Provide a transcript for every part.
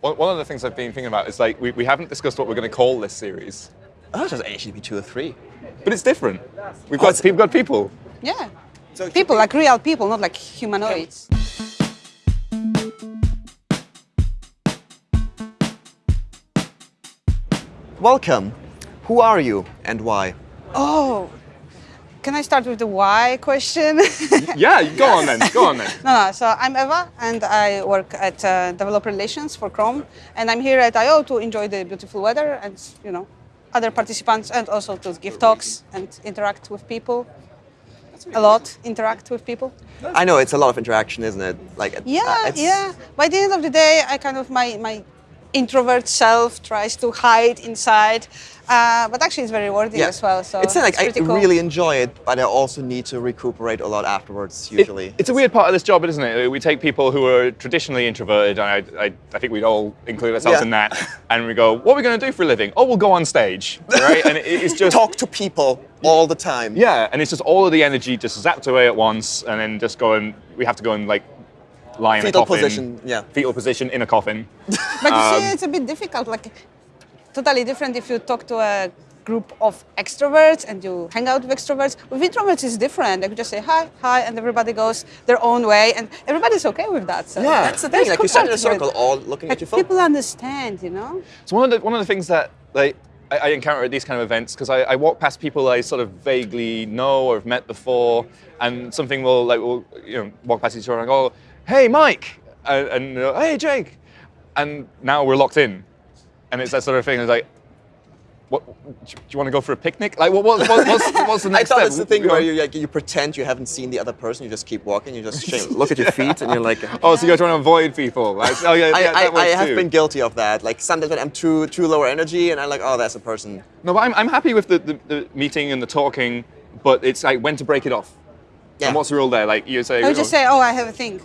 One one of the things I've been thinking about is like we, we haven't discussed what we're going to call this series, Oh, just be 2 or 3. but it's different. We've Oh, got it's- we've got people. Yeah. So people, could like real people, not like humanoids. Welcome. Who are you and why? Oh, can I start with the why question? Yeah, go on then. Go on then. No, no. So I'm Eva, and I work at uh, developer relations for Chrome, and I'm here at I/O to enjoy the beautiful weather and you know other participants, and also to give talks and interact with people. A lot interact with people. I know it's a lot of interaction, isn't it? Like uh, Yeah, it's- yeah. By the end of the day, I kind of my my introvert self tries to hide inside, uh, but actually it's very rewarding Yeah. as well. So it's not like I cool. really enjoy it, but I also need to recuperate a lot afterwards. It- Usually, it's a weird part of this job, isn't it? We take people who are traditionally introverted, and I, I, I think we'd all include ourselves Yeah. in that, and we go, "What are we going to do for a living? Oh, we'll go on stage, right?" And it, it's just talk to people all the time. Yeah, and it's just all of the energy just zapped away at once, and then just go and we have to go and like lie in Fetal a coffin. position, yeah. Fetal position in a coffin. But you Um, see, it's a bit difficult. Like, totally different if you talk to a group of extroverts and you hang out with extroverts. With introverts, it's different. They could just say hi, hi, and everybody goes their own way, and everybody's okay with that. So Yeah, that's the thing. Like you good stand in a parts of it. circle, all looking Like, at your phone. people understand, you know. So one of the one of the things that like I, I encounter at these kind of events because I, I walk past people I sort of vaguely know or have met before, and something will like will you know walk past each other and go, "Hey, Mike," and, and "Hey, Jake," and now we're locked in, and it's that sort of thing. It's like. What, do you want to go for a picnic? Like, what, what, what, what's, what's the I next thought step? it's the thing where you like you pretend you haven't seen the other person, you just keep walking, you just shame, look at your feet, and you're like. Oh, so you're trying to avoid people? Like, oh yeah, I, yeah, I, that I works have too. been guilty of that. Like sometimes when I'm too too lower energy, and I'm like, oh, that's a person. No, but I'm, I'm happy with the, the, the meeting and the talking, but it's like when to break it off. Yeah. And what's the rule there? Like you say, I would just oh, say, oh, I have a thing.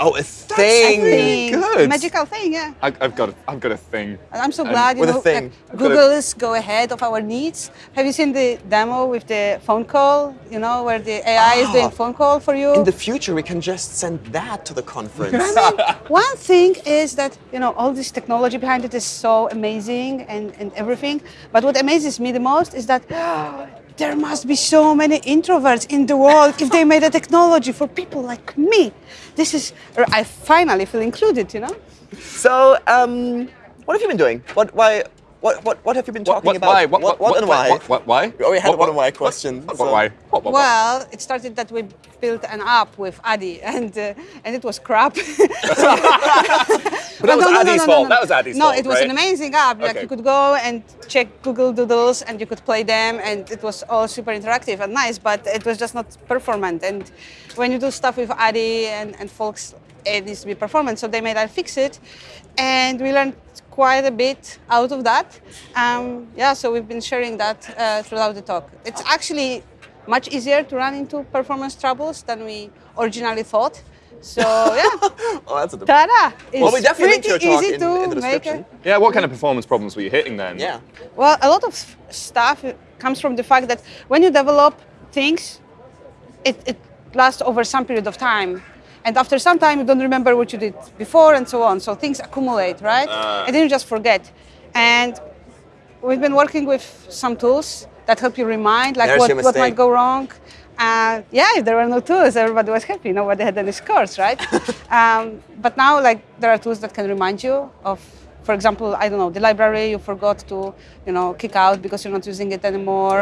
Oh, a A thing. thing. good. Magical thing, yeah. I, I've got, a, I've got a thing. And I'm so And glad, you with a know, thing. like, I've a- Google's go ahead of our needs. Have you seen the demo with the phone call? You know, where the AI is Ah. doing phone call for you. In the future, we can just send that to the conference. One thing is that you know all this technology behind it is so amazing and, and everything. But what amazes me the most is that there must be so many introverts in the world if they made a technology for people like me. This is I finally feel included, you know. so, um, what have you been doing? What, why, what, what, what have you been talking what, about? why? What, what, what, and why? What, what, why? We already had What, one of what- my what- questions, What, so- what, why? What, what, what? Well, it started that we built an app with Addy, and uh, and it was crap. But that was Addy's fault. That was Addy's no, fault, it was right? an amazing app. Like Okay. you could go and check Google Doodles, and you could play them, and it was all super interactive and nice. But it was just not performant. And when you do stuff with Addy and, and folks, it needs to be performant. So they made us fix it, and we learned quite a bit out of that. Um, yeah, so we've been sharing that uh, throughout the talk. It's actually much easier to run into performance troubles than we originally thought. So yeah, Oh, that's a ta-da! It's Well, we definitely linked pretty your easy in- to in the make description. it. Yeah, what kind of performance problems were you hitting then? Yeah. Well, a lot of stuff comes from the fact that when you develop things, it, it lasts over some period of time. And after some time, you don't remember what you did before and so on. So things accumulate, right? and then you just forget. And we've been working with some tools that help you remind, like There's what, what might go wrong. Uh, yeah, if there were no tools, everybody was happy. Nobody had any scores, right? um, but now, like, there are tools that can remind you of, for example, I don't know, the library you forgot to, you know, kick out because you're not using it anymore.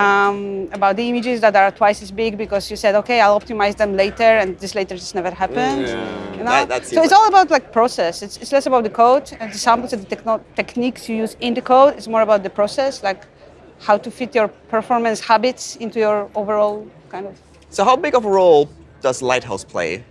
Um, about the images that are twice as big because you said, okay, I'll optimize them later, and this later just never happened. You know? That- so it's all about like process. It's, it's less about the code and the samples and the techno- techniques you use in the code. It's more about the process, like how to fit your performance habits into your overall kind of. So, how big of a role does Lighthouse play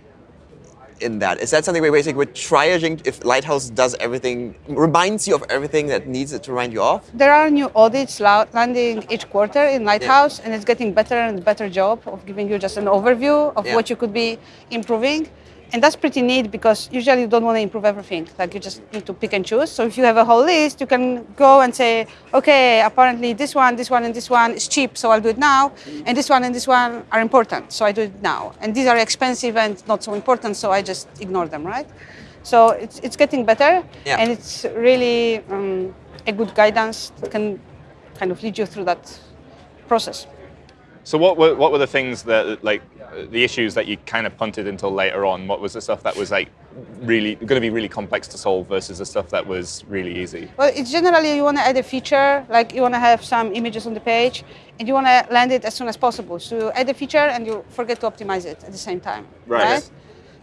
in that? Is that something where basically we're triaging if Lighthouse does everything, reminds you of everything that needs it to remind you of? There are new audits landing each quarter in Lighthouse, and it's getting better and better job of giving you just an overview of Yeah. what you could be improving. And that's pretty neat because usually you don't want to improve everything. Like you just need to pick and choose. So if you have a whole list, you can go and say, okay, apparently this one, this one, and this one is cheap, so I'll do it now. And this one and this one are important, so I do it now. And these are expensive and not so important, so I just ignore them, right? So it's, it's getting better, Yeah. and it's really um, a good guidance that can kind of lead you through that process. So what were what were the things that like the issues that you kind of punted until later on? What was the stuff that was like really going to be really complex to solve versus the stuff that was really easy? Well, it's generally you want to add a feature, like you want to have some images on the page, and you want to land it as soon as possible. So you add a feature and you forget to optimize it at the same time, Right. right?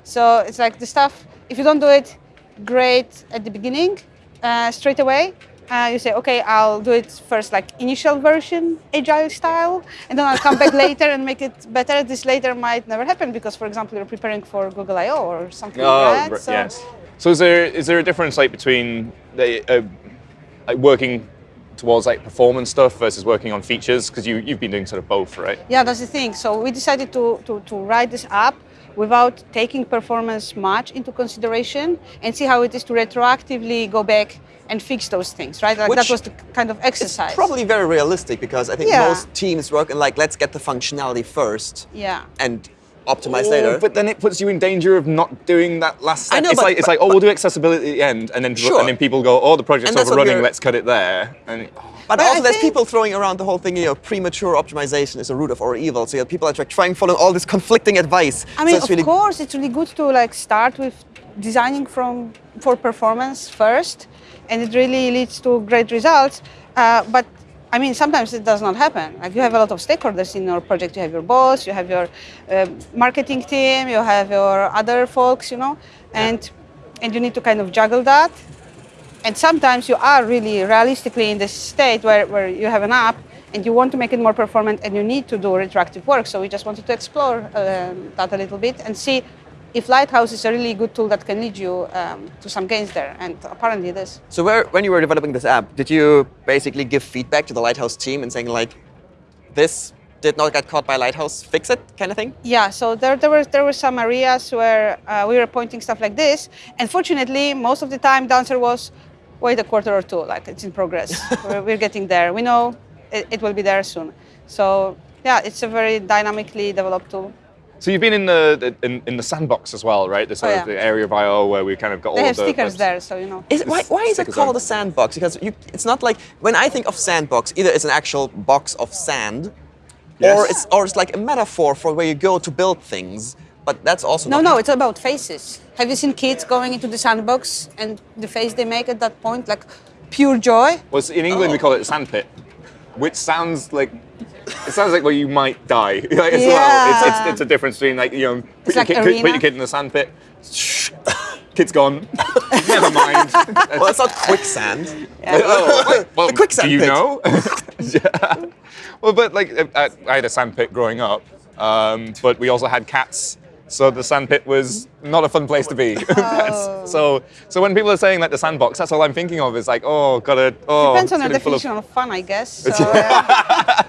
So it's like the stuff. If you don't do it great at the beginning, uh, straight away, uh, you say, okay, I'll do it first, like initial version, agile style, and then I'll come back later and make it better. This later might never happen because, for example, you're preparing for Google I/O or something like that. So- Oh, yes. So is there is there a difference like between the uh, like working towards like performance stuff versus working on features? Because you you've been doing sort of both, right? Yeah, that's the thing. So we decided to, to, to write this app without taking performance much into consideration and see how it is to retroactively go back and fix those things, right? Like that was the kind of It's exercise. probably very realistic because I think Yeah. most teams work in like let's get the functionality first Yeah. and optimize later. But then it puts you in danger of not doing that last step. I know, it's but- like it's but- like oh we'll do accessibility at the end, and then Sure. and then people go oh the project's And that's overrunning, let's cut it there. And oh, But But I also, there's people throwing around the whole thing, you know, premature optimization is a root of all evil. So you have people are trying to follow all this conflicting advice. I mean, so of really, course, it's really good to like start with designing from for performance first, and it really leads to great results. Uh, but I mean, sometimes it does not happen. Like you have a lot of stakeholders in your project. You have your boss, you have your uh, marketing team, you have your other folks, you know, and and you need to kind of juggle that. And sometimes you are really realistically in this state where, where you have an app and you want to make it more performant and you need to do retroactive work. So we just wanted to explore um, that a little bit and see if Lighthouse is a really good tool that can lead you um, to some gains there. And apparently it is. so where, when you were developing this app, did you basically give feedback to the Lighthouse team and saying like, this did not get caught by Lighthouse, fix it, kind of thing? Yeah, so there, there, were, there were some areas where uh, we were pointing stuff like this. And fortunately, most of the time the answer was, wait a quarter or two, like it's in progress. we're, we're getting there. We know it, it will be there soon. So yeah, it's a very dynamically developed tool. So you've been in the in, in the sandbox as well, right? The sort Oh, of yeah. the area of I/O where we kind of got They all have the stickers the- there, so you know. Is why, why is it called on. a sandbox? Because you, it's not like when I think of sandbox, either it's an actual box of sand, or Yes. it's or it's like a metaphor for where you go to build things. But that's also No, not no, it's about faces. Have you seen kids going into the sandbox and the face they make at that point, like pure joy? Well, in England we call it a sandpit, which sounds like it sounds like where you might die like, as well. It's, it's, it's a difference between like you know put, your like kid, put- put your kid in the sandpit, kid's gone, never mind. Well, it's not quicksand. Oh, wait, well, The quicksand do you pit. know? yeah. Well, but like I, I had a sandpit growing up, um, but we also had cats. So the sandpit was not a fun place to be. That's- so, so when people are saying like the sandbox, that's all I'm thinking of is like, oh, gotta, oh, Depends on the your gonna be full of- definition of fun, I guess. So, uh,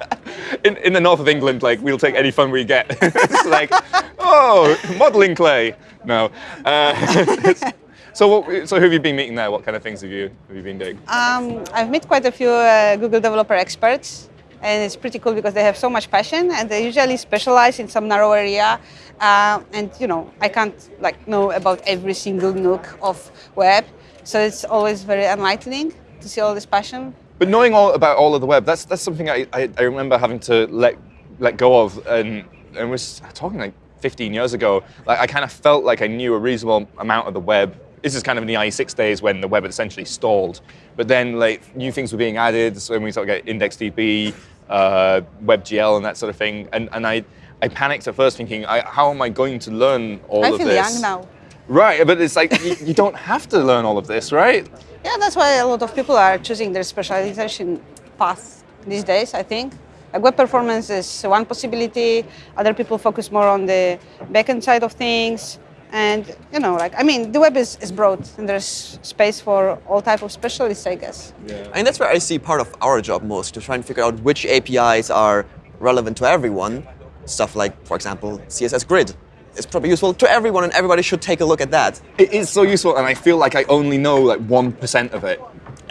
in, in the north of England, like we'll take any fun we get. it's like, oh, modelling clay. No. Uh, so, what, so who have you been meeting there? What kind of things have you have you been doing? um, I've met quite a few uh, Google developer experts, and it's pretty cool because they have so much passion, and they usually specialize in some narrow area. Uh, and you know, I can't like know about every single nook of web, so it's always very enlightening to see all this passion. But knowing all about all of the web, that's that's something I, I, I remember having to let let go of, and and was talking like 15 years ago. Like I kind of felt like I knew a reasonable amount of the web. This is kind of in the IE6 days when the web had essentially stalled. But then like new things were being added. So when we sort of get IndexedDB, uh, WebGL, and that sort of thing, and and I. I panicked at first, thinking, I, "How am I going to learn all I of this? I feel young now. Right, but it's like you, you don't have to learn all of this, right? Yeah, that's why a lot of people are choosing their specialization path these days, I think. Like web performance is one possibility. Other people focus more on the backend side of things. And, you know, like, I mean, the web is, is broad and there's space for all type of specialists, I guess. Yeah. And that's where I see part of our job most to try and figure out which APIs are relevant to everyone. Stuff like, for example, CSS Grid is probably useful to everyone, and everybody should take a look at that. It is so useful, and I feel like I only know like one percent of it,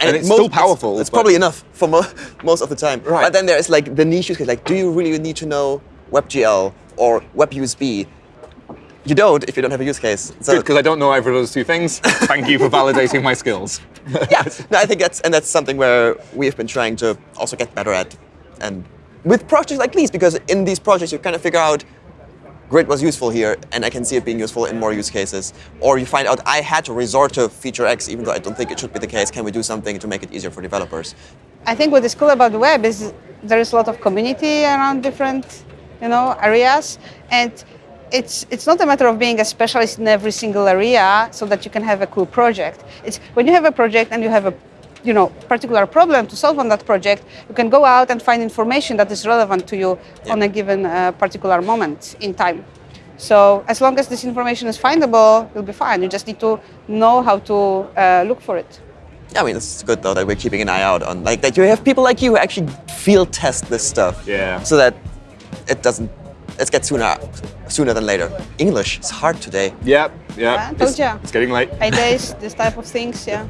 and, it's most- still powerful. It's, but- probably enough for mo- most of the time. Right. But then there's like the niche use case, like, do you really need to know WebGL or WebUSB? You don't if you don't have a use case. So Good, because I don't know either of those two things. Thank you for validating my skills. yeah, no, I think that's and that's something where we've been trying to also get better at, and with projects like these, because in these projects you kind of figure out grid was useful here, and I can see it being useful in more use cases. Or you find out I had to resort to feature X, even though I don't think it should be the case. Can we do something to make it easier for developers? I think what is cool about the web is there is a lot of community around different, you know, areas, and it's it's not a matter of being a specialist in every single area so that you can have a cool project. It's when you have a project and you have a you know particular problem to solve on that project, you can go out and find information that is relevant to you on a given uh, particular moment in time. So as long as this information is findable, you'll be fine. You just need to know how to uh, look for it. Yeah, I mean, it's good though that we're keeping an eye out on like that. You have people like you who actually field test this stuff. Yeah. So that it doesn't. It gets sooner, sooner than later. English is hard today. Yep, yep. Yeah, told it's, ya. it's getting late. Ideas, this type of things, yeah.